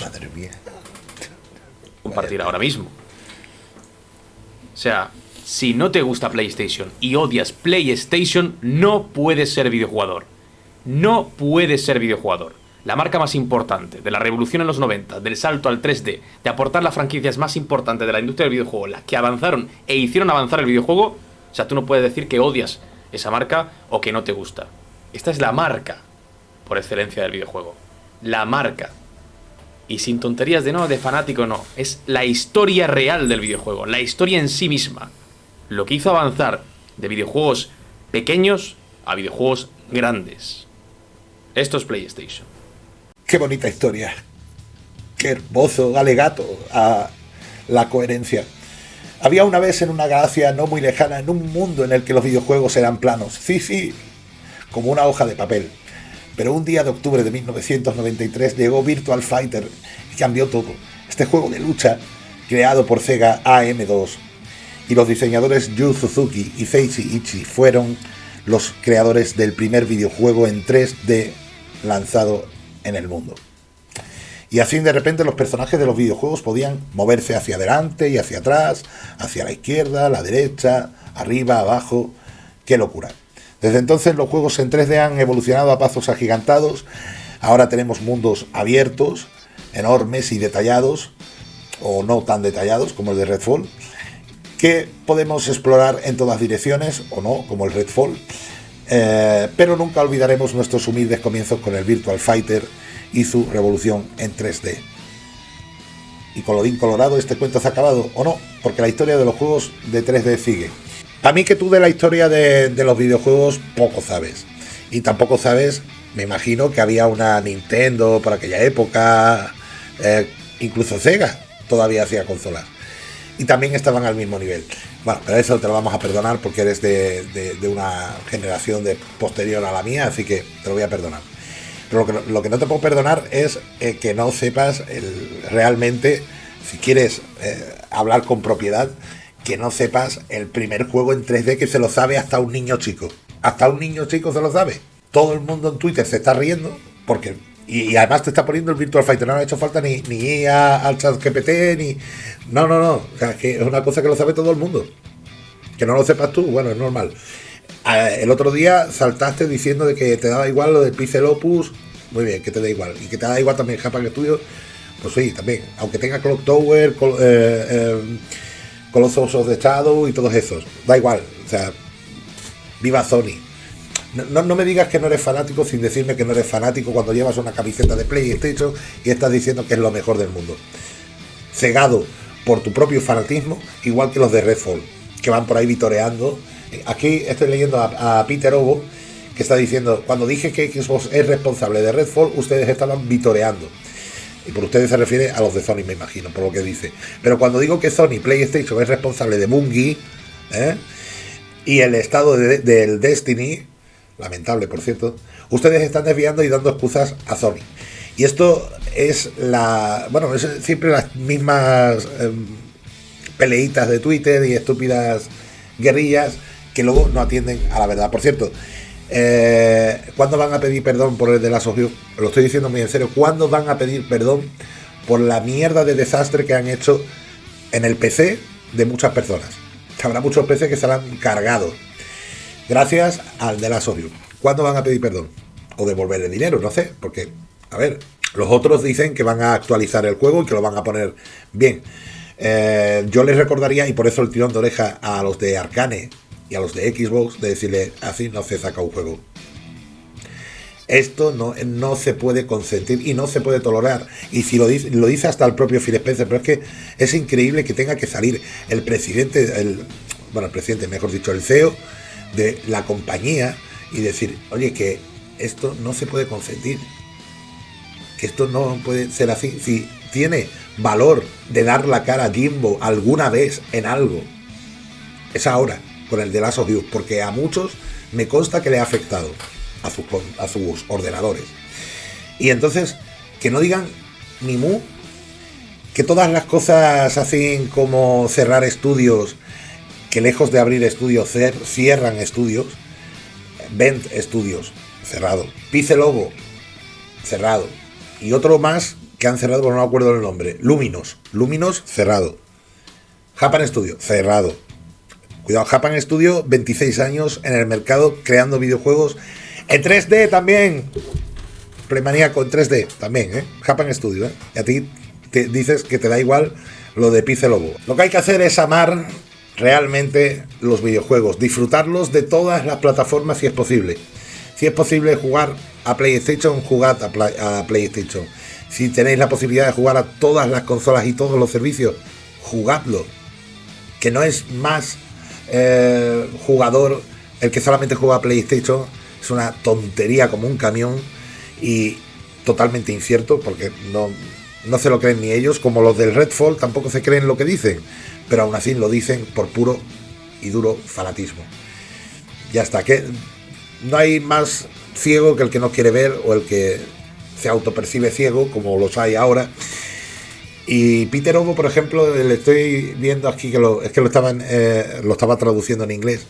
Madre mía. Compartir ahora mismo. O sea, si no te gusta PlayStation y odias PlayStation, no puedes ser videojugador. No puedes ser videojugador. La marca más importante, de la revolución en los 90, del salto al 3D, de aportar las franquicias más importantes de la industria del videojuego, las que avanzaron e hicieron avanzar el videojuego, o sea, tú no puedes decir que odias esa marca o que no te gusta. Esta es la marca por excelencia del videojuego. La marca. Y sin tonterías de no, de fanático no. Es la historia real del videojuego, la historia en sí misma. Lo que hizo avanzar de videojuegos pequeños a videojuegos grandes. Esto es PlayStation. Qué bonita historia. Qué hermoso alegato a la coherencia. Había una vez en una galaxia no muy lejana, en un mundo en el que los videojuegos eran planos. Sí, sí, como una hoja de papel. Pero un día de octubre de 1993 llegó Virtual Fighter y cambió todo. Este juego de lucha, creado por Sega AM2, y los diseñadores Yu Suzuki y Seishi Ichi fueron los creadores del primer videojuego en 3D lanzado en el mundo. Y así de repente los personajes de los videojuegos podían moverse hacia adelante y hacia atrás, hacia la izquierda, la derecha, arriba, abajo. ¡Qué locura! Desde entonces los juegos en 3D han evolucionado a pasos agigantados. Ahora tenemos mundos abiertos, enormes y detallados, o no tan detallados como el de Redfall, que podemos explorar en todas direcciones, o no, como el Redfall. Eh, pero nunca olvidaremos nuestros humildes comienzos con el Virtual Fighter y su revolución en 3D. Y colorín colorado, este cuento se ha acabado, o no, porque la historia de los juegos de 3D sigue. A mí que tú de la historia de, los videojuegos poco sabes. Y tampoco sabes, me imagino que había una Nintendo por aquella época, eh, incluso Sega todavía hacía consolas. Y también estaban al mismo nivel. Bueno, pero eso te lo vamos a perdonar porque eres de, una generación de posterior a la mía, así que te lo voy a perdonar. Pero lo que, no te puedo perdonar es eh, que no sepas realmente, si quieres eh, hablar con propiedad, que no sepas el primer juego en 3D que se lo sabe hasta un niño chico. Hasta un niño chico se lo sabe. Todo el mundo en Twitter se está riendo porque y, además te está poniendo el Virtual Fighter. No ha hecho falta ni, ni ir al chat GPT, ni. No, no, no. O sea, que es una cosa que lo sabe todo el mundo. Que no lo sepas tú, bueno, es normal. El otro día saltaste diciendo de que te daba igual lo del Pixel Opus. Muy bien, que te da igual. Y que te da igual también Japan Studio. Pues sí, también. Aunque tenga Clock Tower, eh, eh, Colossus of the Shadow y todos esos. Da igual. O sea, viva Sony. No, no, me digas que no eres fanático sin decirme que no eres fanático cuando llevas una camiseta de PlayStation y estás diciendo que es lo mejor del mundo. Cegado por tu propio fanatismo, igual que los de Redfall, que van por ahí vitoreando. Aquí estoy leyendo a, Peter Obo, que está diciendo, cuando dije que Xbox es responsable de Redfall, ustedes estaban vitoreando. Y por ustedes se refiere a los de Sony, me imagino, por lo que dice. Pero cuando digo que Sony PlayStation es responsable de Bungie ¿eh? y el estado del Destiny, lamentable por cierto, ustedes están desviando y dando excusas a Sony. Y esto es la. Bueno, es siempre las mismas em, peleitas de Twitter y estúpidas guerrillas que luego no atienden a la verdad. Por cierto, eh, ¿Cuándo van a pedir perdón por el de la Sofía? Lo estoy diciendo muy en serio. ¿Cuándo van a pedir perdón por la mierda de desastre que han hecho en el PC de muchas personas? Habrá muchos PC que se han cargado. Gracias al de la Sofía. ¿Cuándo van a pedir perdón? O devolver el dinero, no sé. Porque, a ver, los otros dicen que van a actualizar el juego y que lo van a poner bien. Eh, yo les recordaría, y por eso el tirón de oreja a los de Arcane y a los de Xbox de decirle así no se saca un juego. Esto no, no se puede consentir y no se puede tolerar. Y si lo dice, lo dice hasta el propio Phil Spencer, pero es que es increíble que tenga que salir el presidente, el, bueno, el presidente, mejor dicho, el CEO de la compañía y decir, oye, que esto no se puede consentir. Que esto no puede ser así. Si tiene valor de dar la cara a Jimbo alguna vez en algo, es ahora con el de las of porque a muchos me consta que le ha afectado a sus, a sus ordenadores. Y entonces, que no digan ni mu, que todas las cosas así como cerrar estudios, que lejos de abrir estudios cierran estudios, Vent Estudios, cerrado, Pice Logo, cerrado, y otro más que han cerrado, pero no me acuerdo el nombre. Luminos. Luminos, cerrado. Japan Studio, cerrado. Cuidado, Japan Studio, 26 años en el mercado creando videojuegos en 3D también. Premaníaco en 3D también, ¿eh? Japan Studio, ¿eh? Y a ti te dices que te da igual lo de Pice Lobo. Lo que hay que hacer es amar realmente los videojuegos, disfrutarlos de todas las plataformas si es posible. Si es posible jugar a PlayStation, jugad a, a PlayStation. Si tenéis la posibilidad de jugar a todas las consolas y todos los servicios, jugadlo. Que no es más jugador el que solamente juega a PlayStation, es una tontería como un camión y totalmente incierto porque no, no se lo creen ni ellos, como los del Redfall tampoco se creen lo que dicen, pero aún así lo dicen por puro y duro fanatismo. Ya está, que no hay más ciego que el que no quiere ver o el que se autopercibe ciego, como los hay ahora. Y Peter Ovo, por ejemplo, le estoy viendo aquí que lo, es que lo estaban eh, lo estaba traduciendo en inglés.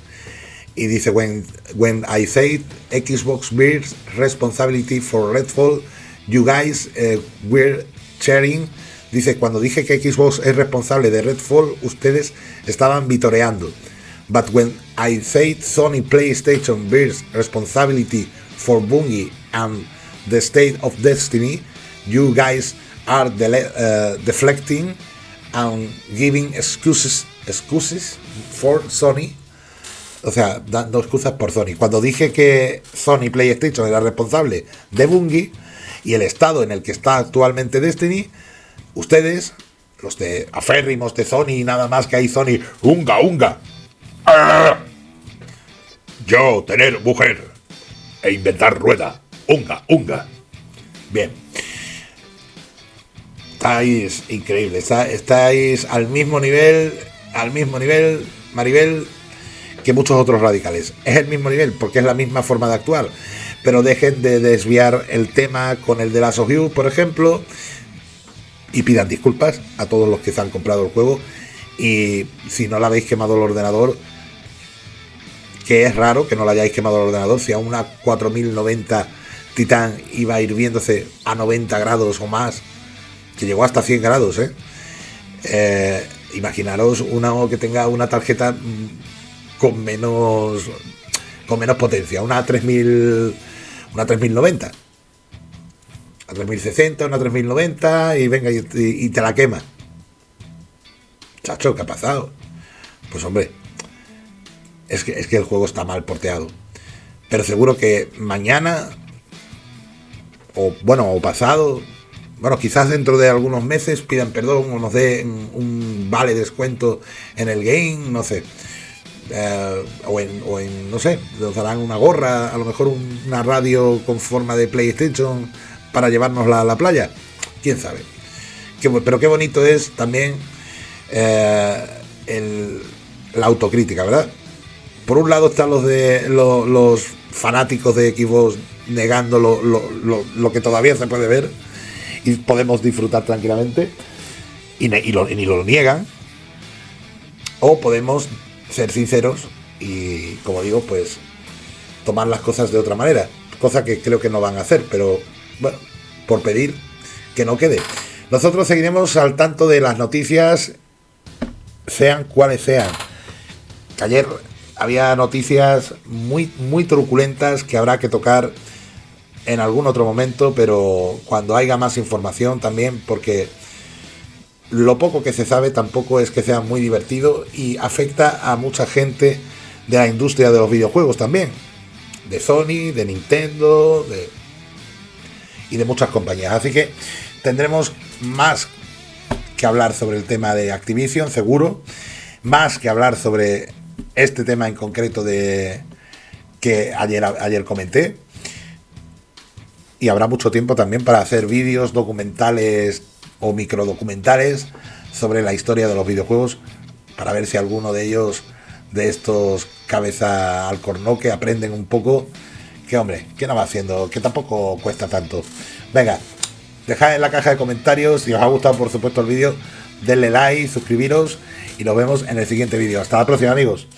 Y dice, when, I say Xbox bears responsibility for Redfall, you guys uh, were sharing. Dice, cuando dije que Xbox es responsable de Redfall, ustedes estaban vitoreando. But when I say Sony PlayStation bears responsibility for Bungie and the State of Destiny, you guys are uh, deflecting and giving excuses, excuses for Sony. O sea, dando excusas por Sony. Cuando dije que Sony PlayStation era responsable de Bungie y el estado en el que está actualmente Destiny, ustedes, los de aférrimos de Sony y nada más que hay Sony, unga, unga. Yo tener mujer e inventar rueda, unga, unga. Bien estáis increíble, estáis al mismo nivel, al mismo nivel, Maribel, que muchos otros radicales. Es el mismo nivel, porque es la misma forma de actuar. Pero dejen de desviar el tema con el de las of por ejemplo, y pidan disculpas a todos los que se han comprado el juego. Y si no le habéis quemado el ordenador, que es raro que no le hayáis quemado el ordenador, si a una 4090 Titan iba hirviéndose a 90 grados o más que llegó hasta 100 grados, ¿eh? ¿eh? imaginaros una que tenga una tarjeta mm, con menos con menos potencia, una 3000 una 3090 a 3060, una 3090 y venga y, te la quema. Chacho, ¿qué ha pasado? Pues hombre, es que, es que el juego está mal porteado. Pero seguro que mañana, o bueno, o pasado, bueno, quizás dentro de algunos meses pidan perdón o nos den un vale descuento en el game, no sé. Eh, o, en, no sé, nos darán una gorra, a lo mejor una radio con forma de PlayStation para llevárnosla a la playa. Quién sabe. pero qué bonito es también eh, la autocrítica, ¿verdad? Por un lado están los de los, fanáticos de Xbox negando lo que todavía se puede ver y podemos disfrutar tranquilamente y, ni lo niegan. O podemos ser sinceros y, como digo, pues tomar las cosas de otra manera. Cosa que creo que no van a hacer, pero bueno, por pedir que no quede. Nosotros seguiremos al tanto de las noticias, sean cuales sean. ayer había noticias muy, muy truculentas que habrá que tocar en algún otro momento, pero cuando haya más información también, porque lo poco que se sabe tampoco es que sea muy divertido y afecta a mucha gente de la industria de los videojuegos también, de Sony, de Nintendo, de y de muchas compañías. Así que tendremos más que hablar sobre el tema de Activision, seguro, más que hablar sobre este tema en concreto de que ayer, ayer comenté, y habrá mucho tiempo también para hacer vídeos, documentales o microdocumentales sobre la historia de los videojuegos para ver si alguno de ellos, de estos cabeza al cornoque, aprenden un poco. Que hombre, ¿qué no va haciendo? Que tampoco cuesta tanto. Venga, dejad en la caja de comentarios si os ha gustado por supuesto el vídeo, denle like, suscribiros y nos vemos en el siguiente vídeo. Hasta la próxima amigos.